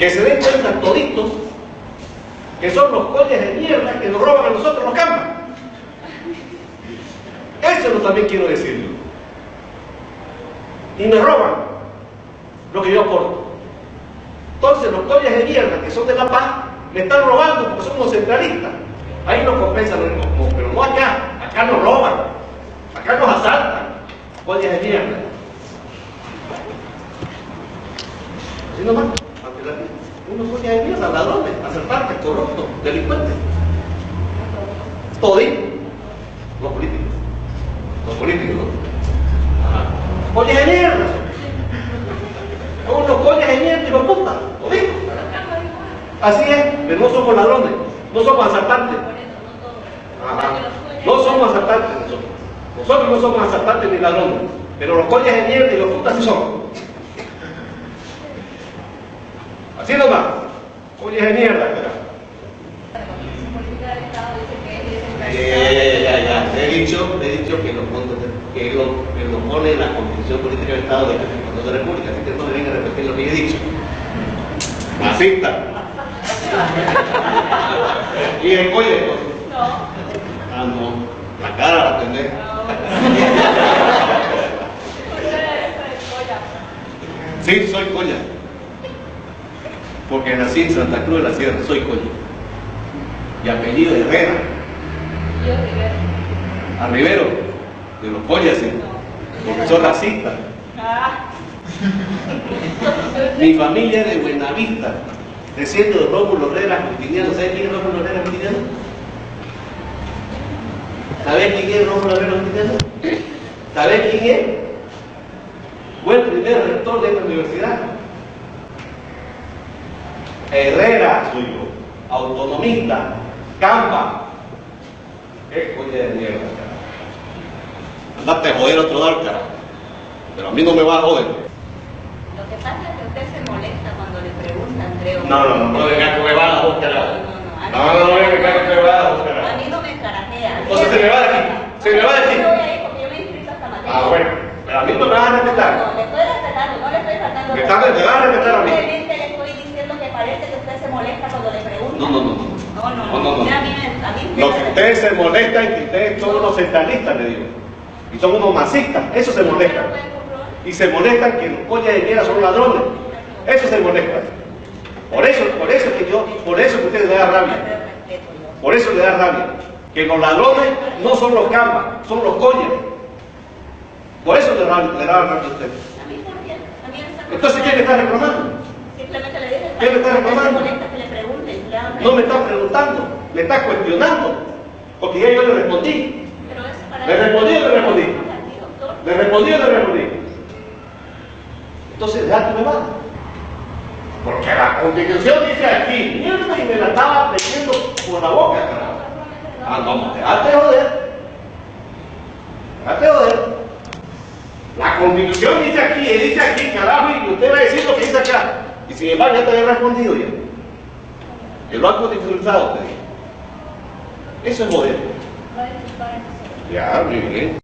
Que se den cuenta toditos que son los colles de mierda que nos roban a nosotros los campos. Eso también quiero decirlo. Y me roban lo que yo aporto. Entonces los colles de mierda que son de La Paz me están robando porque somos centralistas. Ahí nos compensan, pero no acá. Acá nos roban. Acá nos asaltan. Colles de mierda. Así nomás, Unos colles de mierda, ladrones, asaltantes, corruptos, delincuentes. Todito. Los políticos. Los políticos. Colles de mierda. Unos colles de mierda y los putas. Así es, pero no somos ladrones, no somos asaltantes. No somos asaltantes nosotros. Nosotros no somos asaltantes ni ladrones. Pero los colles de mierda y los putas sí son. Así nomás. De mierda, carajo. Eh, ya, ya. Le he dicho, le he dicho que, los fondos de- que, lo, que lo pone la Constitución Política del Estado de la Constitución de la República, así que no me venga a repetir lo que yo he dicho. Así está. y el colle, pues. Ah, no. La cara la tendré. Sí, soy colla. Porque nací en Santa Cruz de la Sierra, soy colla. Y apellido Herrera. A Rivero, de los collas, sí. Porque son racistas. Mi familia es de Buenavista, desciendo de Rómulo Herrera Justiniano. ¿Sabes quién es Rómulo Herrera Justiniano? ¿Sabes quién es Rómulo Herrera Justiniano? ¿Sabes quién es? Fue el primer rector de esta universidad. Herrera, soy yo. Autonomista. Campa. Qué coña de mierda, carajo. Andate a joder a otro carajo. Pero a mí no me va a joder. Lo que pasa es que usted se molesta cuando le preguntan, creo. No, no, no, no venga huevadas, vos, carajo. a No, mí no, no, me venga con huevadas, vos, A carajo. mí no me carajea. Entonces se me va de aquí, se me va a ir porque yo me he inscrito a esta materia. Ah, bueno, pero a mí no me vas a No, respetar. le estoy respetando, no le estoy faltando. Me me vas a respetar a mí. Simplemente le estoy diciendo que parece que usted se molesta cuando le preguntan. No, no, no, no. No, no, No, no, no. Ya a mí me- a mí me- Lo que ustedes se molestan es que ustedes son unos centralistas, le digo. Y son unos masistas, eso se molestan. Y se molestan que los collas de mierda son ladrones. Eso se molestan. Por eso, por eso que yo, por eso que ustedes le da rabia. Por eso le da rabia. Que los ladrones no son los cambas, son los collas. Por eso le da, le da rabia a ustedes. Entonces, ¿quién le está reclamando? Simplemente le dije. ¿Qué le está reclamando? Molesta No me está preguntando, me está cuestionando. Porque ya yo le respondí. ¿Le respondí o le respondí? ¿Le respondí o le respondí? Entonces, déjate me va. Porque la constitución dice aquí, mierda, y me la estaba metiendo por la boca, carajo. Ah, no, déjate joder. Déjate joder. La constitución dice aquí, y dice aquí, carajo, y usted va a decir lo que dice acá. Y sin embargo, ya te había respondido ya. El banco constitucionalizado te dijo. Eso es joder. Ya, muy bien.